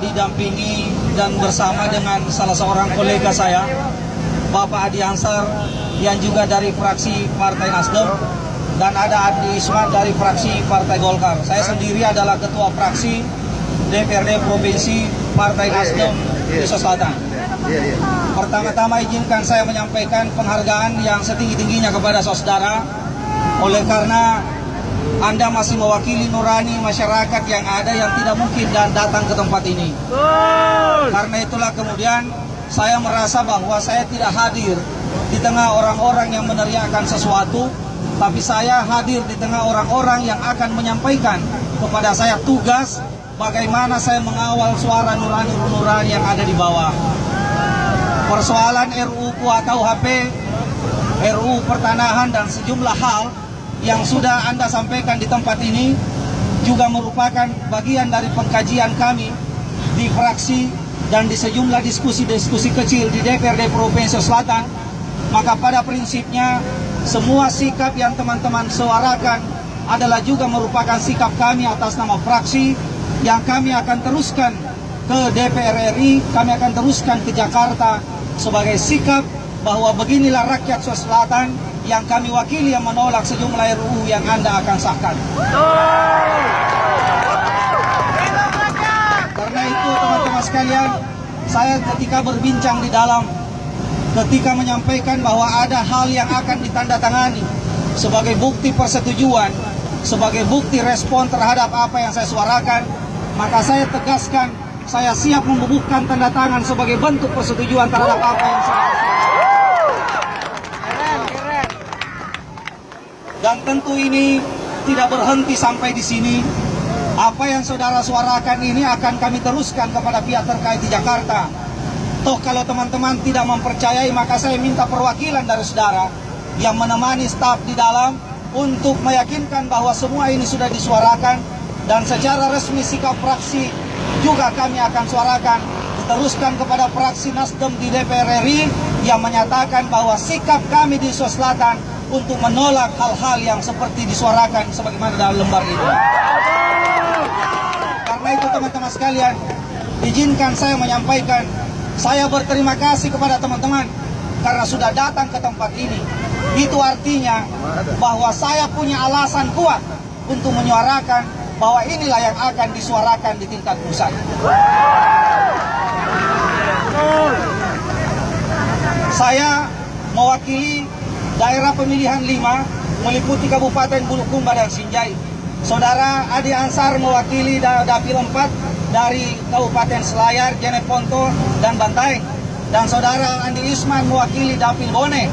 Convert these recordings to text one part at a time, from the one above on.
didampingi dan bersama dengan salah seorang kolega saya, Bapak Adi Ansar, yang juga dari fraksi Partai Nasdem, dan ada Adi Isman dari fraksi Partai Golkar. Saya sendiri adalah ketua fraksi DPRD Provinsi Partai Nasdem Indonesia Selatan. Pertama-tama izinkan saya menyampaikan penghargaan yang setinggi-tingginya kepada saudara. Oleh karena anda masih mewakili nurani masyarakat yang ada yang tidak mungkin dan datang ke tempat ini. Karena itulah kemudian saya merasa bahwa saya tidak hadir di tengah orang-orang yang meneriakan sesuatu, tapi saya hadir di tengah orang-orang yang akan menyampaikan kepada saya tugas bagaimana saya mengawal suara nurani-nurani yang ada di bawah. Persoalan RUU KUHP, RUU pertanahan dan sejumlah hal yang sudah Anda sampaikan di tempat ini juga merupakan bagian dari pengkajian kami di fraksi dan di sejumlah diskusi-diskusi kecil di DPRD Provinsi Selatan. Maka pada prinsipnya semua sikap yang teman-teman suarakan adalah juga merupakan sikap kami atas nama fraksi yang kami akan teruskan ke DPR RI, kami akan teruskan ke Jakarta sebagai sikap bahwa beginilah rakyat Sulawesi Selatan yang kami wakili yang menolak sejumlah RUU yang Anda akan sahkan. Karena itu teman-teman sekalian, saya ketika berbincang di dalam, ketika menyampaikan bahwa ada hal yang akan ditandatangani sebagai bukti persetujuan, sebagai bukti respon terhadap apa yang saya suarakan, maka saya tegaskan saya siap membubuhkan tanda tangan sebagai bentuk persetujuan terhadap apa yang saya Dan tentu ini tidak berhenti sampai di sini. Apa yang saudara suarakan ini akan kami teruskan kepada pihak terkait di Jakarta. Toh kalau teman-teman tidak mempercayai maka saya minta perwakilan dari saudara yang menemani staf di dalam untuk meyakinkan bahwa semua ini sudah disuarakan dan secara resmi sikap fraksi juga kami akan suarakan diteruskan kepada fraksi Nasdem di DPR RI yang menyatakan bahwa sikap kami di Sulawesi Selatan untuk menolak hal-hal yang seperti disuarakan sebagaimana dalam lembar itu. Karena itu teman-teman sekalian, izinkan saya menyampaikan, saya berterima kasih kepada teman-teman karena sudah datang ke tempat ini. Itu artinya bahwa saya punya alasan kuat untuk menyuarakan bahwa inilah yang akan disuarakan di tingkat pusat. Saya mewakili daerah pemilihan 5 meliputi Kabupaten Bulukumba dan Sinjai. Saudara Adi Ansar mewakili Dapil 4 dari Kabupaten Selayar, Jeneponto, dan Bantaeng. Dan saudara Andi Isman mewakili Dapil Bone.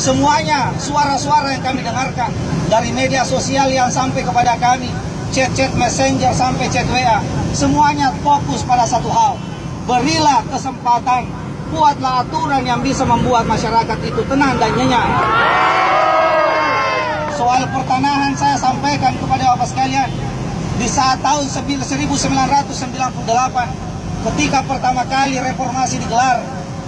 Semuanya suara-suara yang kami dengarkan dari media sosial yang sampai kepada kami, chat-chat messenger sampai chat WA, semuanya fokus pada satu hal. Berilah kesempatan buatlah aturan yang bisa membuat masyarakat itu tenang dan nyenyak. Soal pertanahan saya sampaikan kepada Bapak sekalian, di saat tahun 1998 ketika pertama kali reformasi digelar,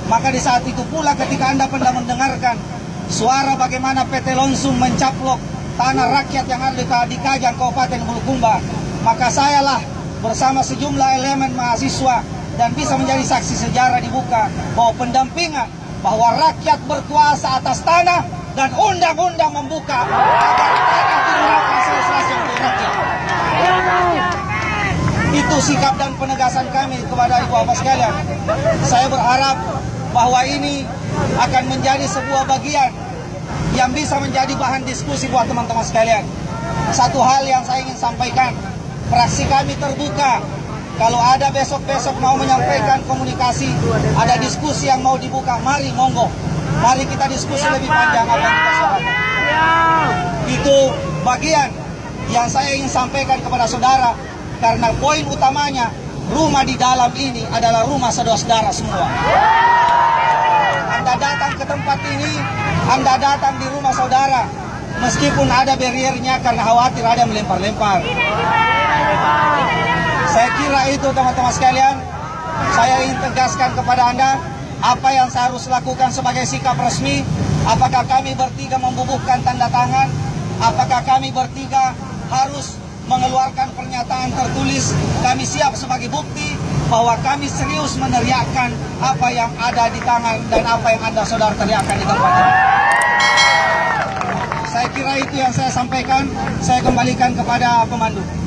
maka di saat itu pula ketika Anda pernah mendengarkan suara bagaimana PT Lonsum mencaplok tanah rakyat yang ada di Kajang Kabupaten Bulukumba, maka sayalah bersama sejumlah elemen mahasiswa dan bisa menjadi saksi sejarah dibuka bahwa pendampingan bahwa rakyat berkuasa atas tanah dan undang-undang membuka. Itu sikap dan penegasan kami kepada ibu bapak sekalian. Saya berharap bahwa ini akan menjadi sebuah bagian yang bisa menjadi bahan diskusi buat teman-teman sekalian. Satu hal yang saya ingin sampaikan, fraksi kami terbuka kalau ada besok-besok mau menyampaikan komunikasi, ada diskusi yang mau dibuka, mari monggo. Mari kita diskusi lebih panjang apa yang kita. Itu bagian yang saya ingin sampaikan kepada saudara. Karena poin utamanya, rumah di dalam ini adalah rumah saudara-saudara semua. Anda datang ke tempat ini, Anda datang di rumah saudara. Meskipun ada barriernya karena khawatir ada melempar-lempar. Saya kira itu teman-teman sekalian, saya ingin tegaskan kepada Anda apa yang saya harus lakukan sebagai sikap resmi. Apakah kami bertiga membubuhkan tanda tangan? Apakah kami bertiga harus mengeluarkan pernyataan tertulis kami siap sebagai bukti bahwa kami serius meneriakkan apa yang ada di tangan dan apa yang Anda saudara teriakkan di tempat ini. Saya kira itu yang saya sampaikan. Saya kembalikan kepada pemandu.